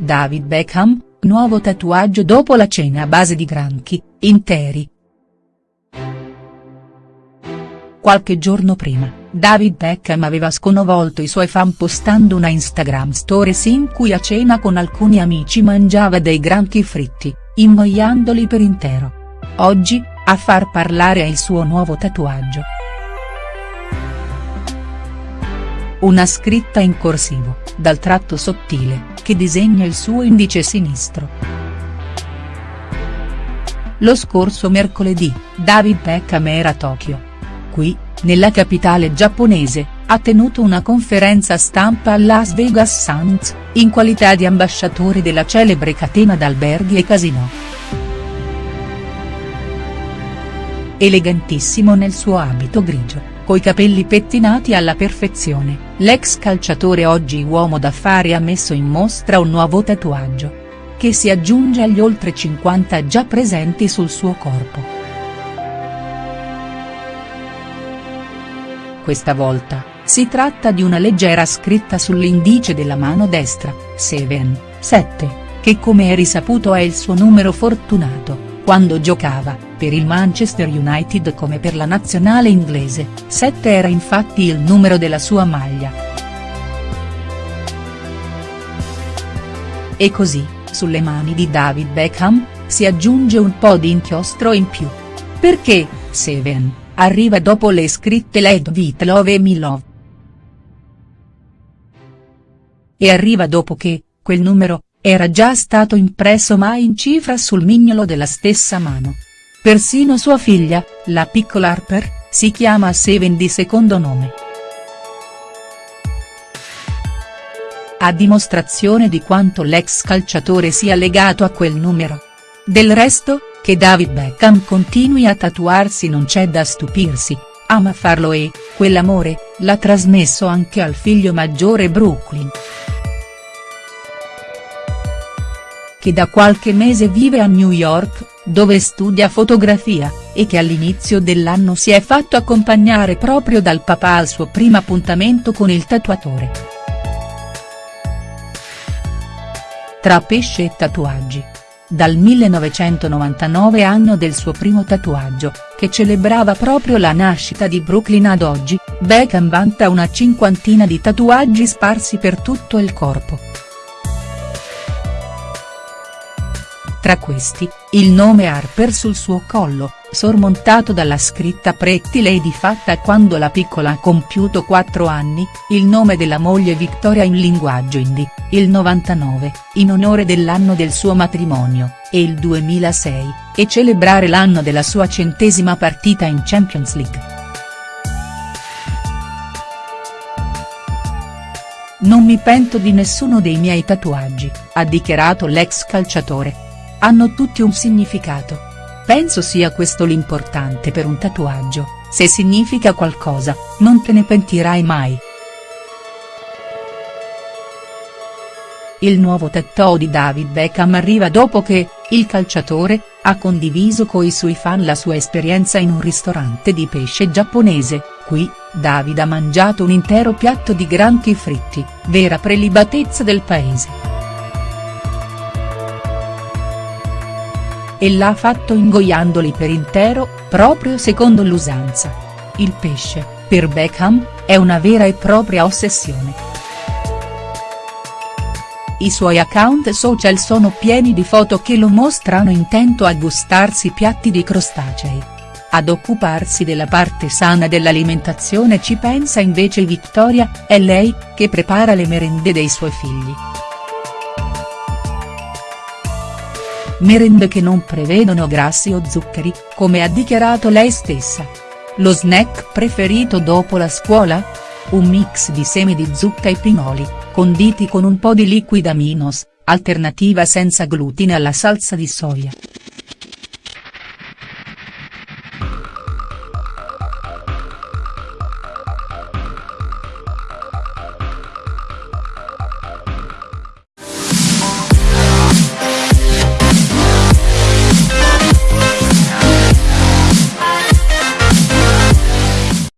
David Beckham, nuovo tatuaggio dopo la cena a base di granchi, interi. Qualche giorno prima, David Beckham aveva sconvolto i suoi fan postando una Instagram stories in cui a cena con alcuni amici mangiava dei granchi fritti, ingoiandoli per intero. Oggi, a far parlare è il suo nuovo tatuaggio. Una scritta in corsivo, dal tratto sottile, che disegna il suo indice sinistro. Lo scorso mercoledì, David Beckham era a Tokyo. Qui, nella capitale giapponese, ha tenuto una conferenza stampa al Las Vegas Sands, in qualità di ambasciatore della celebre catena d'alberghi e casinò. Elegantissimo nel suo abito grigio, coi capelli pettinati alla perfezione, l'ex calciatore oggi uomo d'affari ha messo in mostra un nuovo tatuaggio. Che si aggiunge agli oltre 50 già presenti sul suo corpo. Questa volta, si tratta di una leggera scritta sull'indice della mano destra, 7, 7, che come è risaputo è il suo numero fortunato quando giocava, per il Manchester United come per la nazionale inglese, 7 era infatti il numero della sua maglia. E così, sulle mani di David Beckham, si aggiunge un po' di inchiostro in più. Perché, Seven, arriva dopo le scritte Led Vit Love e Me Love. E arriva dopo che, quel numero, era già stato impresso mai in cifra sul mignolo della stessa mano. Persino sua figlia, la piccola Harper, si chiama Seven di secondo nome. A dimostrazione di quanto l'ex calciatore sia legato a quel numero. Del resto, che David Beckham continui a tatuarsi non c'è da stupirsi, ama farlo e, quell'amore, l'ha trasmesso anche al figlio maggiore Brooklyn. che da qualche mese vive a New York, dove studia fotografia, e che all'inizio dell'anno si è fatto accompagnare proprio dal papà al suo primo appuntamento con il tatuatore. Tra pesce e tatuaggi. Dal 1999 anno del suo primo tatuaggio, che celebrava proprio la nascita di Brooklyn ad oggi, Beckham vanta una cinquantina di tatuaggi sparsi per tutto il corpo. Tra questi, il nome Harper sul suo collo, sormontato dalla scritta Pretty Lady fatta quando la piccola ha compiuto 4 anni, il nome della moglie Victoria in linguaggio indie, il 99, in onore dell'anno del suo matrimonio, e il 2006, e celebrare l'anno della sua centesima partita in Champions League. Non mi pento di nessuno dei miei tatuaggi, ha dichiarato l'ex calciatore hanno tutti un significato. Penso sia questo l'importante per un tatuaggio, se significa qualcosa, non te ne pentirai mai. Il nuovo tattoo di David Beckham arriva dopo che, il calciatore, ha condiviso coi suoi fan la sua esperienza in un ristorante di pesce giapponese, qui, David ha mangiato un intero piatto di granchi fritti, vera prelibatezza del paese. E l'ha fatto ingoiandoli per intero, proprio secondo l'usanza. Il pesce, per Beckham, è una vera e propria ossessione. I suoi account social sono pieni di foto che lo mostrano intento a gustarsi piatti di crostacei. Ad occuparsi della parte sana dell'alimentazione ci pensa invece Victoria, è lei, che prepara le merende dei suoi figli. Merende che non prevedono grassi o zuccheri, come ha dichiarato lei stessa. Lo snack preferito dopo la scuola? Un mix di semi di zucca e pinoli, conditi con un po' di liquid aminos, alternativa senza glutine alla salsa di soia.